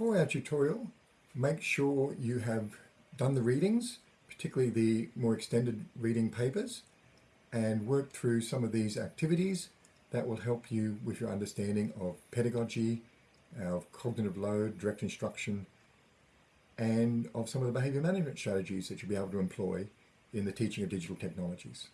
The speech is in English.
before our tutorial, make sure you have done the readings, particularly the more extended reading papers, and work through some of these activities that will help you with your understanding of pedagogy, of cognitive load, direct instruction, and of some of the behaviour management strategies that you'll be able to employ in the teaching of digital technologies.